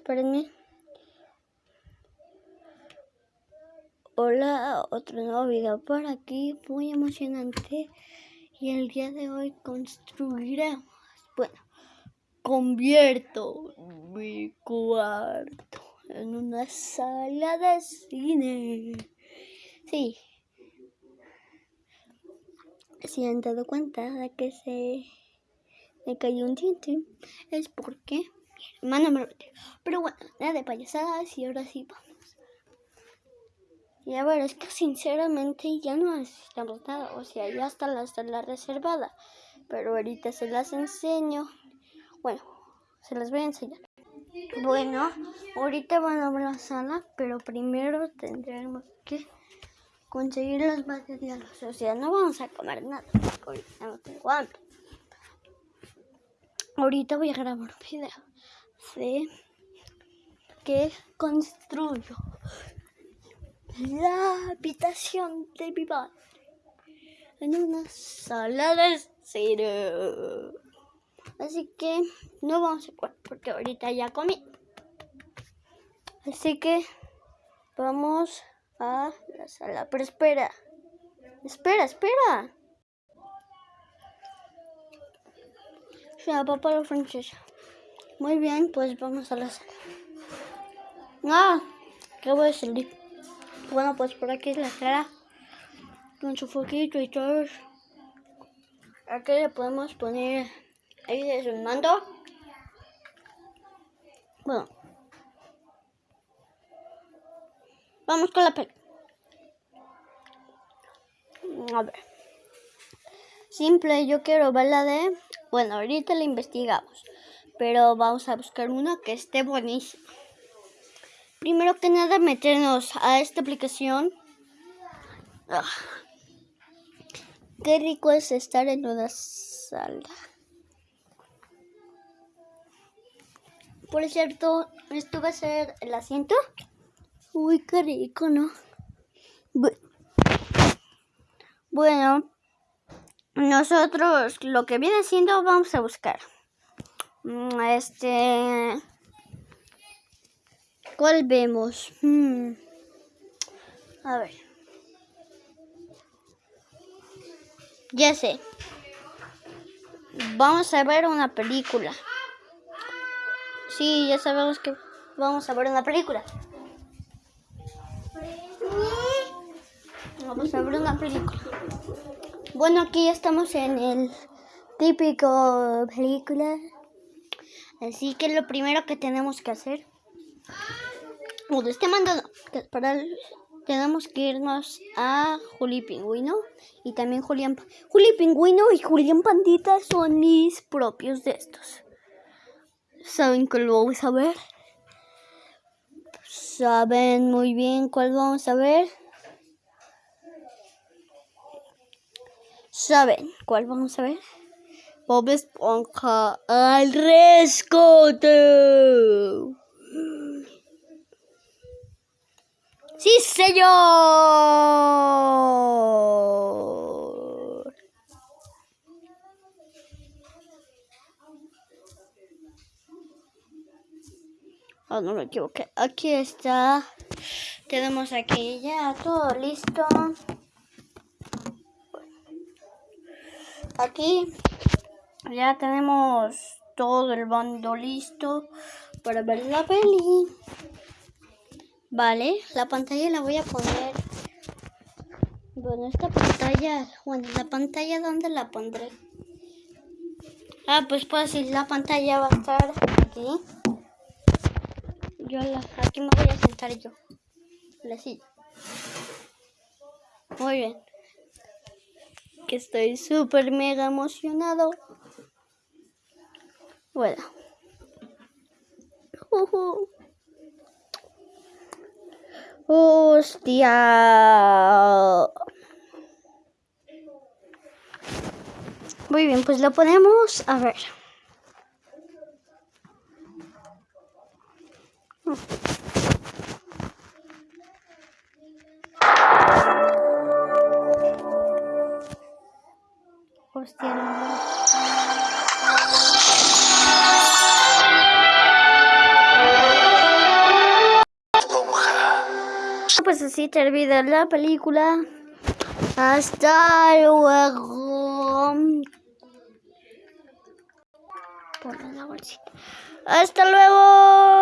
espérenme. Hola, otro nuevo video por aquí, muy emocionante. Y el día de hoy construiremos, bueno, convierto mi cuarto en una sala de cine. Sí. Si han dado cuenta de que se me cayó un diente, es porque mi hermano me lo metió. Pero bueno, nada de payasadas y ahora sí vamos. Y a ver, es que sinceramente ya no necesitamos nada. O sea, ya está la sala reservada. Pero ahorita se las enseño. Bueno, se las voy a enseñar. Bueno, ahorita van a ver la sala, pero primero tendremos que conseguir los materiales. O sea, no vamos a comer nada, ahorita no tengo hambre. Ahorita voy a grabar un video de construyo la habitación de mi padre en una sala de cine. Así que no vamos a jugar porque ahorita ya comí. Así que vamos a la sala. Pero espera, espera, espera. Ya, papá la francesa. Muy bien, pues vamos a la sala. Ah, ¿qué voy a salir? Bueno, pues por aquí es la sala. Con su foquito y todo. Aquí le podemos poner ahí es un mando. Bueno. Vamos con la peli. A ver. Simple, yo quiero ver la de... Bueno, ahorita la investigamos. Pero vamos a buscar una que esté buenísima. Primero que nada, meternos a esta aplicación. Ah. Qué rico es estar en una sala. Por cierto, esto va a ser el asiento. Uy, qué rico, ¿no? Bueno, nosotros lo que viene siendo vamos a buscar. Mm, este ¿Cuál vemos? Hmm. A ver. Ya sé. Vamos a ver una película. Sí, ya sabemos que vamos a ver una película. Vamos a ver una película. Bueno, aquí ya estamos en el típico película. Así que lo primero que tenemos que hacer o de este mando para tenemos que irnos a Juli Pingüino y también Julián Juli Pingüino y Julián Pandita son mis propios de estos. ¿Saben cuál vamos a ver? ¿Saben muy bien cuál vamos a ver? ¿Saben cuál vamos a ver? Bob Esponja al rescate. ¡Sí, señor! Oh, no me equivoqué. Aquí está. Tenemos aquí ya todo listo. Aquí ya tenemos todo el bando listo para ver la peli. Vale, la pantalla la voy a poner. Bueno, esta pantalla, bueno, la pantalla, ¿dónde la pondré? Ah, pues pues si la pantalla va a estar aquí. Yo la, aquí me voy a sentar yo. La silla. Muy bien. Que estoy súper mega emocionado. Bueno. Uh Hostia. Muy bien, pues lo ponemos a ver. Pues así termina la película. Hasta luego. Hasta luego.